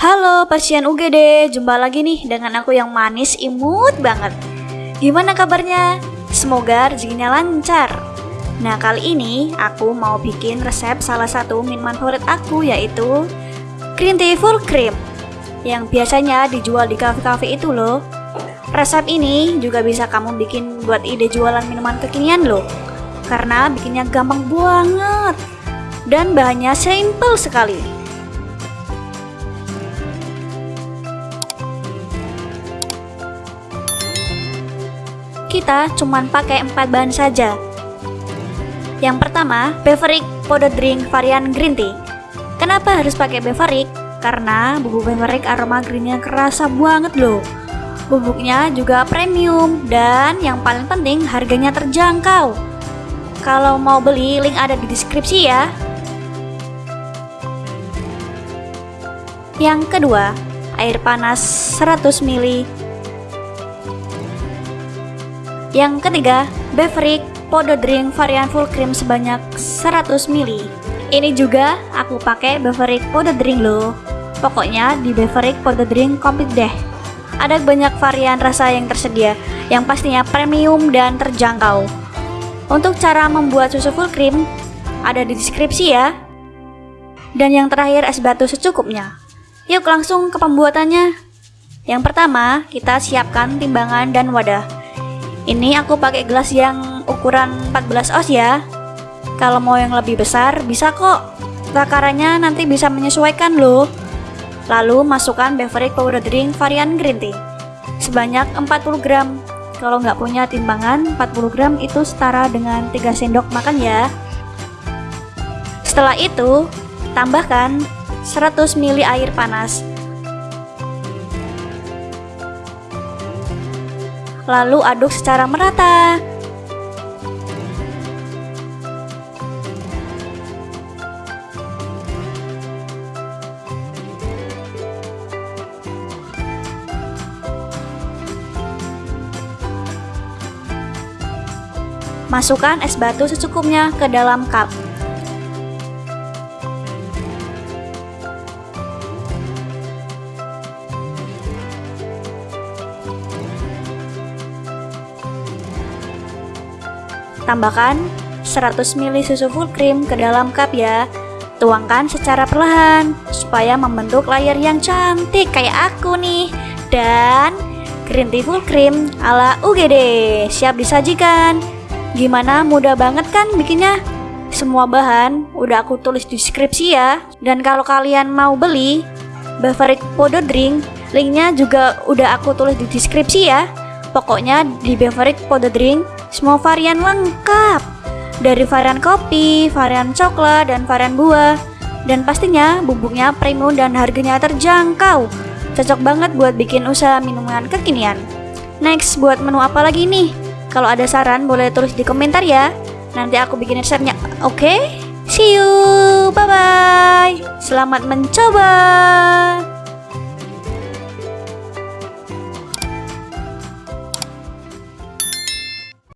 Halo pasien UGD, jumpa lagi nih dengan aku yang manis imut banget. Gimana kabarnya? Semoga rezekinya lancar. Nah kali ini aku mau bikin resep salah satu minuman favorit aku yaitu Green Tea Full Cream yang biasanya dijual di kafe-kafe itu loh. Resep ini juga bisa kamu bikin buat ide jualan minuman kekinian loh karena bikinnya gampang banget dan bahannya simple sekali. Kita cuman pakai 4 bahan saja. Yang pertama, Beverage Powder Drink varian Green Tea. Kenapa harus pakai Beverage? Karena bubuk Beverage aroma greennya kerasa banget loh. Bubuknya juga premium dan yang paling penting harganya terjangkau. Kalau mau beli, link ada di deskripsi ya. Yang kedua, air panas 100 ml yang ketiga, Beverage Podo Drink varian full cream sebanyak 100 ml. Ini juga aku pakai Beverage Podo Drink loh. Pokoknya di Beverage Podo Drink komplit deh. Ada banyak varian rasa yang tersedia, yang pastinya premium dan terjangkau. Untuk cara membuat susu full cream, ada di deskripsi ya. Dan yang terakhir es batu secukupnya. Yuk langsung ke pembuatannya. Yang pertama, kita siapkan timbangan dan wadah. Ini aku pakai gelas yang ukuran 14 oz ya. Kalau mau yang lebih besar bisa kok. Takarannya nanti bisa menyesuaikan loh. Lalu masukkan beverage powder drink varian green tea sebanyak 40 gram. Kalau nggak punya timbangan, 40 gram itu setara dengan 3 sendok makan ya. Setelah itu, tambahkan 100 ml air panas lalu aduk secara merata. Masukkan es batu secukupnya ke dalam cup. Tambahkan 100 ml susu full cream ke dalam cup ya. Tuangkan secara perlahan supaya membentuk layar yang cantik kayak aku nih. Dan green tea full cream ala UGD siap disajikan. Gimana mudah banget kan bikinnya? Semua bahan udah aku tulis di deskripsi ya. Dan kalau kalian mau beli beverage powder drink, linknya juga udah aku tulis di deskripsi ya. Pokoknya di beverage powder drink semua varian lengkap dari varian kopi, varian coklat, dan varian buah. Dan pastinya bubuknya premium dan harganya terjangkau. Cocok banget buat bikin usaha minuman kekinian. Next, buat menu apa lagi nih? Kalau ada saran boleh tulis di komentar ya. Nanti aku bikin resepnya. Oke? Okay? See you. Bye bye. Selamat mencoba.